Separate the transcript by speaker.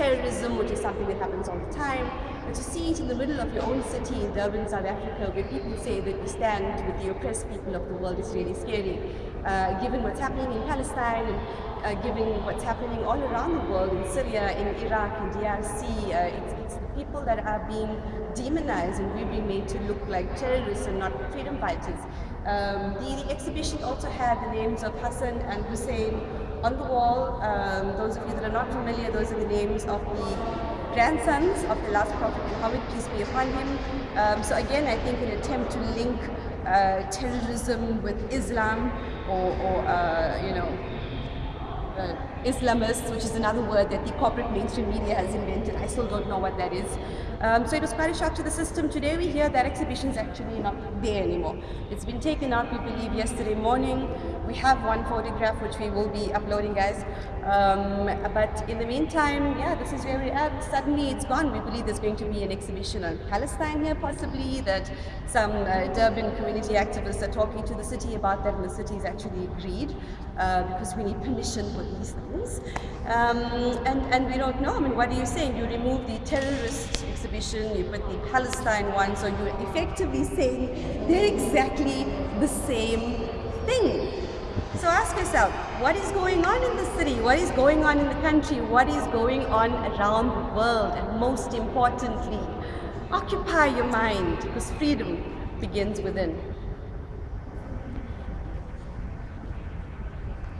Speaker 1: terrorism, which is something that happens all the time, but to see it in the middle of your own city in Durban, South Africa, where people say that we stand with the oppressed people of the world is really scary. Uh, given what's happening in Palestine and uh, given what's happening all around the world, in Syria, in Iraq, in DRC, uh, it's, it's the people that are being demonized and we're being made to look like terrorists and not freedom fighters. Um, the, the, exhibition also had the names of Hassan and Hussein on the wall. Um, those of you that are not familiar, those are the names of the grandsons of the last Prophet Muhammad, peace be upon him. Um, so again, I think an attempt to link uh, terrorism with Islam or, or uh, you know, uh, Islamists, which is another word that the corporate mainstream media has invented. I still don't know what that is. Um, so it was quite a shock to the system. Today we hear that exhibition is actually not there anymore. It's been taken out, we believe, yesterday morning. We have one photograph which we will be uploading, guys. Um, but in the meantime, yeah, this is where we are. Suddenly it's gone. We believe there's going to be an exhibition on Palestine here, possibly, that some uh, Durban community activists are talking to the city about that, and the city has actually agreed uh, because we need permission for these things. Um, and, and we don't know. I mean, what are you saying? You remove the terrorist exhibition, you put the Palestine one, so you're effectively saying they're exactly the same thing. So ask yourself, what is going on in the city? What is going on in the country? What is going on around the world? And most importantly, occupy your mind because freedom begins within.